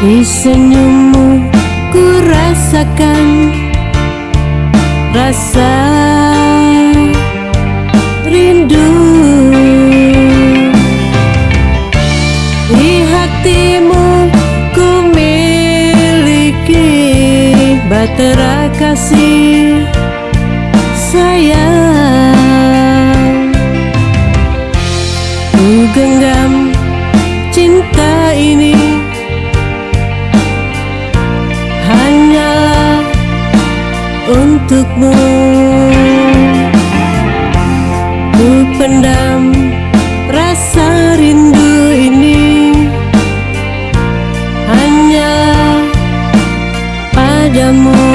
Di senyummu ku rasakan Rasa rindu. Di hatimu ku miliki Batera kasih sayang. Untukmu. Ku pendam rasa rindu ini. Hanyalah padamu.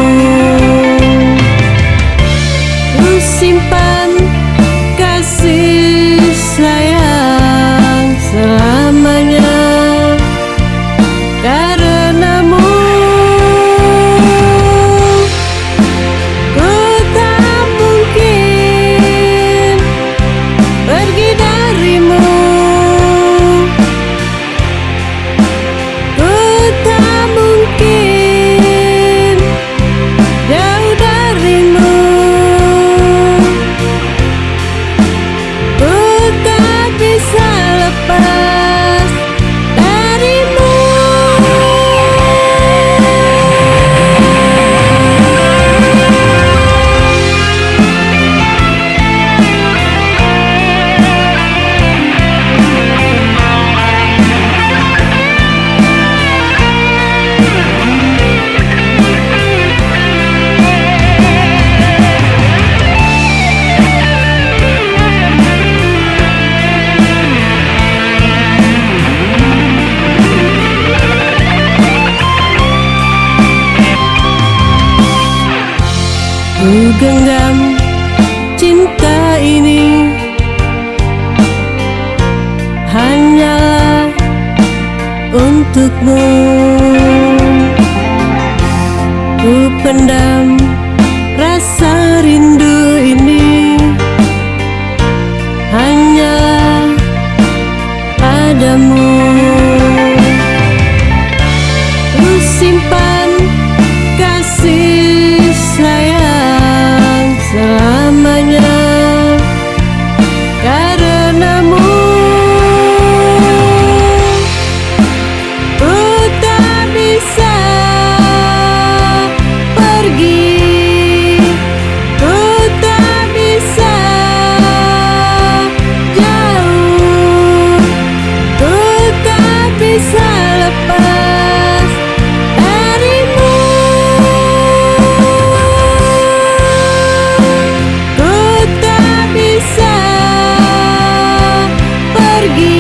Ku simpan genggam cinta ini. Hanyalah untukmu. Ku pendam rasa rindu ini. Hanyalah padamu seguir.